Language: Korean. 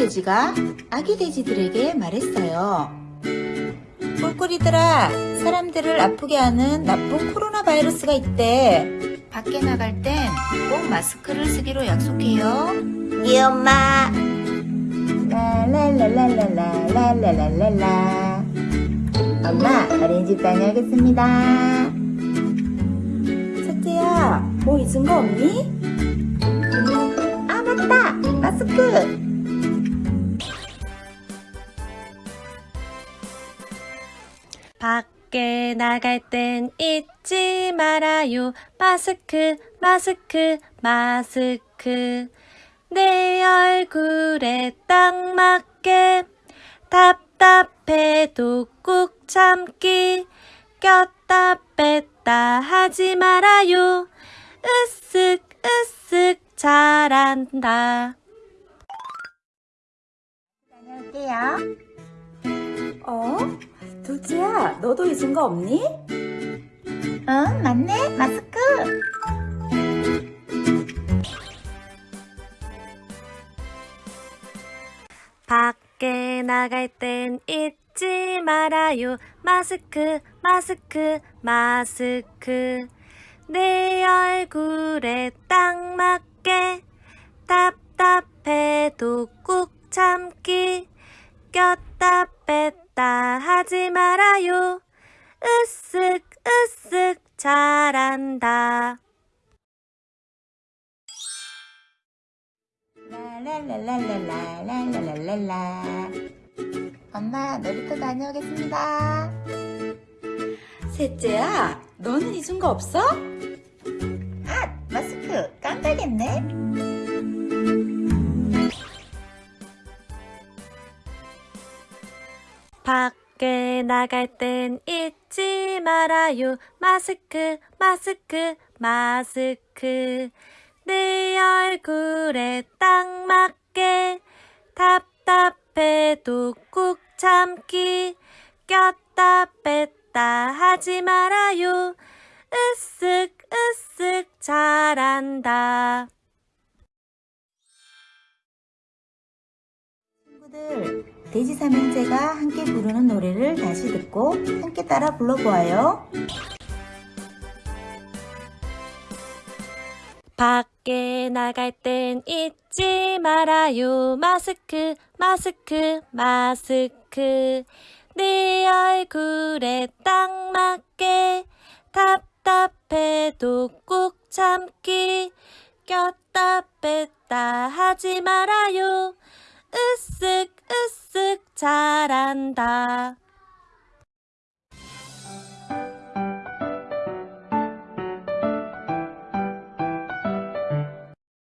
돼지가 아기 돼지들에게 말했어요. 꿀꿀이들아, 사람들을 아프게 하는 나쁜 코로나 바이러스가 있대. 밖에 나갈 땐 꼭 마스크를 쓰기로 약속해요. 예, 엄마. 라라라라라라라라라라. 엄마, 어린이집 다녀오겠습니다. 첫째야, 뭐 잊은 거 없니? 밖에 나갈 땐 잊지 말아요. 마스크, 마스크, 마스크. 내 얼굴에 딱 맞게 답답해도 꾹 참기. 꼈다 뺐다 하지 말아요. 으쓱, 으쓱 잘한다. 다녀올게요. 어? 둘째야, 너도 잊은 거 없니? 응, 맞네. 마스크. 밖에 나갈 땐 잊지 말아요. 마스크, 마스크, 마스크. 내 얼굴에 딱 맞게 답답해도 말아요. 으쓱, 으쓱 잘한다. 라라라라라라라라라. 엄마, 놀이터 다녀오겠습니다. 셋째야, 너는 잊은 거 없어? 아, 마스크 깜빡했네. 밖에 나갈 땐 잊지 말아요. 마스크, 마스크, 마스크. 내 얼굴에 딱 맞게 답답해도 꾹 참기. 꼈다 뺐다 하지 말아요. 으쓱, 친구들, 돼지 삼형제가 함께 부르는 노래를 다시 듣고 함께 따라 불러보아요. 밖에 나갈 땐 잊지 말아요. 마스크, 마스크, 마스크. 내 얼굴에 딱 맞게 답답해도 꾹 참기. 꼈다 뺐다 하지 말아요. 으쓱, 으쓱 잘한다.